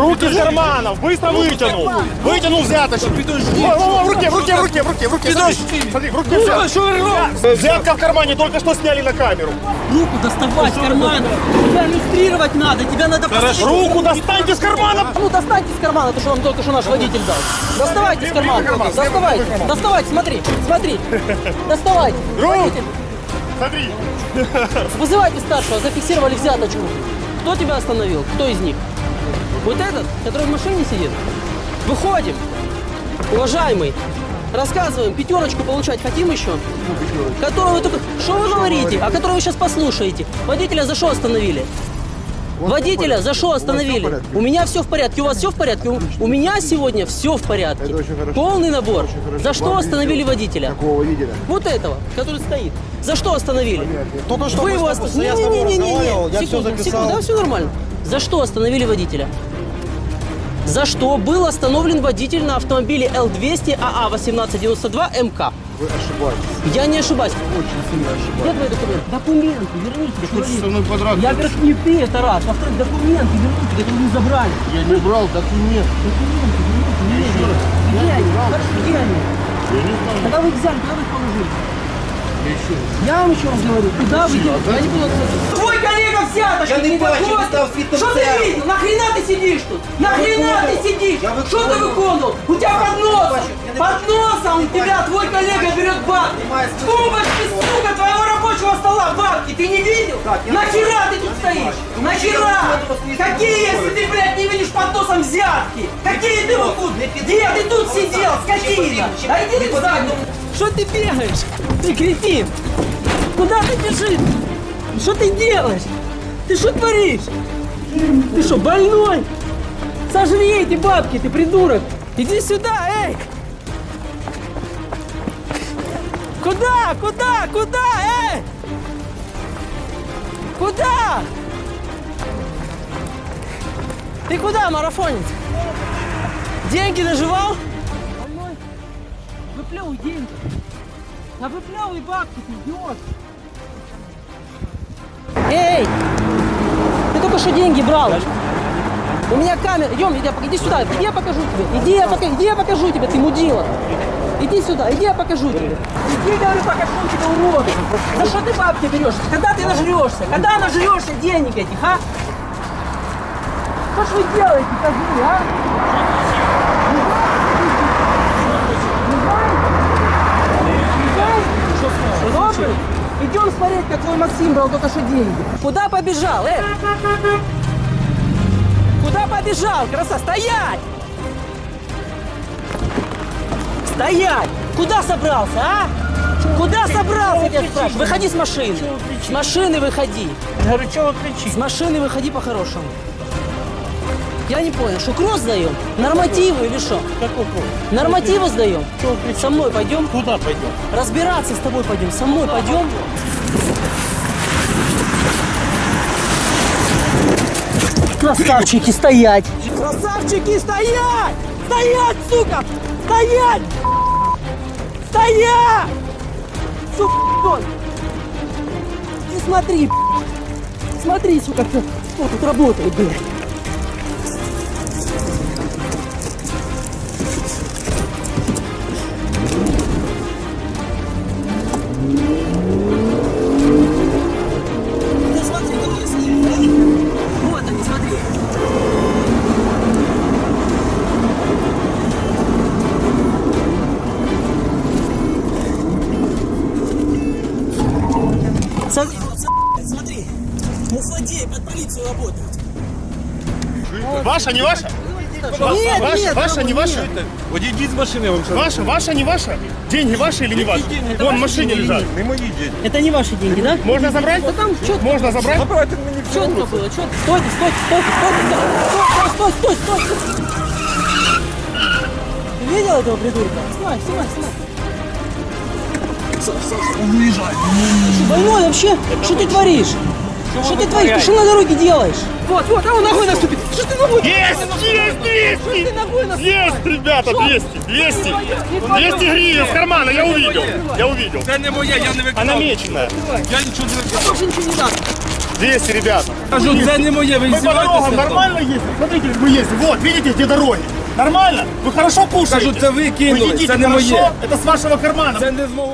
Руки из карманов, быстро вытянул. Вытянул взяточку. О, о, о, В руке, в руке, в руке, в руке, в руке. Смотри, смотри, в руке взятка. Взятка в кармане, только что сняли на камеру. Руку доставай из кармана. Тебя иллюстрировать надо. Тебя надо посадить. Руку достаньте из кармана. Ну достаньте из кармана, то, что вам только что наш водитель дал. Доставайте из кармана. карман, Доставайте. Доставайте, смотри, смотри. Доставайте. Руку. Смотри. Вызывайте старшего, зафиксировали взяточку. Кто тебя остановил? Кто из них? Вот этот, который в машине сидит? Выходим. Уважаемый, рассказываем, пятерочку получать хотим еще? Которую вы только... Что вы говорите? А которую вы сейчас послушаете? Водителя за что остановили? Водителя за что остановили? У меня все в порядке, у вас все в порядке? У, у меня сегодня все в порядке. Полный набор. За что Вам остановили водителя? Какого водителя? Вот этого, который стоит. За что остановили? Только что Вы его остановили. с тобой разговаривал, я все секунду, секунду, да, все нормально. За что остановили водителя? За что был остановлен водитель на автомобиле Л-200 АА 1892 МК? Вы ошибаетесь. Я не ошибаюсь. Очень сильно Где твои документы? Документы, верните. Хочешь со человек. мной подраться? Я говорю, не ты, это раз. Во-вторых, документы верните, которые не забрали. Я не брал документ. Документы верните, где они? Где они? Хорошо, где они? Когда вы их взяли, куда вы их положили? Я вам еще раз говорю, куда вы? Я не буду. Твой коллега! Я не не бачу, доходит. ти став світом Що ти церкви. видел? Нахрена ты сидишь тут? Нахрена ты сидишь? Я Что ты виконував. выполнил? У тебя под носом! бачу, я не Под бачу. носом у тебя твой коллега берет бабки! Знімає С з тумбочки, сука, твоего рабочего стола бабки! Ты не видел? Так, я не Нахера бачу. ты тут Я не стоишь? бачу. Нахера? Я не бачу. Какие, если ты, блядь, не видишь под носом взятки? Какие ты вот тут? Не Где ты тут підходь. сидел, Ще скотина? потрібно, ще Да иди не ты в задницу. Что ты бегаешь? Ты кретин! Куда ты бежишь? Что ты делаешь? Ты что творишь? Ты что, больной? Сожри эти бабки, ты придурок! Иди сюда, эй! Куда? Куда? Куда? Эй! Куда? Ты куда, марафонец? Деньги наживал? Выплевывай деньги. Да выплевывай бабки, ты идиот. Что деньги брал. У меня камера. Идем, иди, иди сюда. Иди я покажу тебе. Иди я, пока- иди я покажу тебе, ты мудила. Иди сюда, иди я покажу тебе. Иди, говорю, покажу тебе, урод. За что ты бабки берешь? Когда ты нажрешься? Когда нажрешься денег этих, а? Что ж вы делаете, козлы, а? Идем смотреть, как твой Максим брал только что деньги. Куда побежал, э? Куда побежал, краса? Стоять! Стоять! Куда собрался, а? Куда собрался, я тебя спрашиваю? Выходи с машины. С машины выходи. Я говорю, вы кричите? С машины выходи по-хорошему. Я не понял, что кросс сдаем? Нормативы или что? Какой? Нормативы сдаем? Чего? Со мной пойдем? Куда пойдем? Разбираться с тобой пойдем. Со мной пойдем. Красавчики, стоять! Красавчики, стоять! Стоять, сука! Стоять! Стоять! Сука! Не смотри, Смотри, сука, кто, кто тут работает, блядь. Смотри. Ну, злодеи под полицию работают. Ваша, не ваша? Нет, ваша, нет, ваша, не ваша? Вот иди з машини, я вам скажу. Ваша, ваша, не ваша? Деньги ваши или не ваши? Вон в машине лежат. Не мої деньги. Это не ваши деньги, да? Можно забрать? Да там четко, Можно забрать? Забрати мені все. четко было, четко. Стойте, стойте, стойте, стойте, стой, стой, стой, стой, стой. Ты видел этого придурка? Снимай, снимай, снимай. Ты что, больной вообще? Что ты творишь? Что ты творишь? Ты что на дороге делаешь? Вот, вот, а он ногой наступит. Что ты ногой? Есть, есть, Что ты 200! ногой наступил? Есть, ребята, 200, 200. 200 гривен с кармана, я увидел. Я увидел. Це не моє, я не виконав. Она меченая. Я нічого не виконав. Больше ничего не надо. 200, ребята. Кажу, це не моє, ви Мы по дорогам здіваєтеся? нормально ездим? Смотрите, как мы ездим. Вот, видите, где дороги. Нормально? Вы хорошо кушаете? Кажу, це ви кинули, Вы едите це не хорошо? моє. Это с вашего кармана. Це не з мого.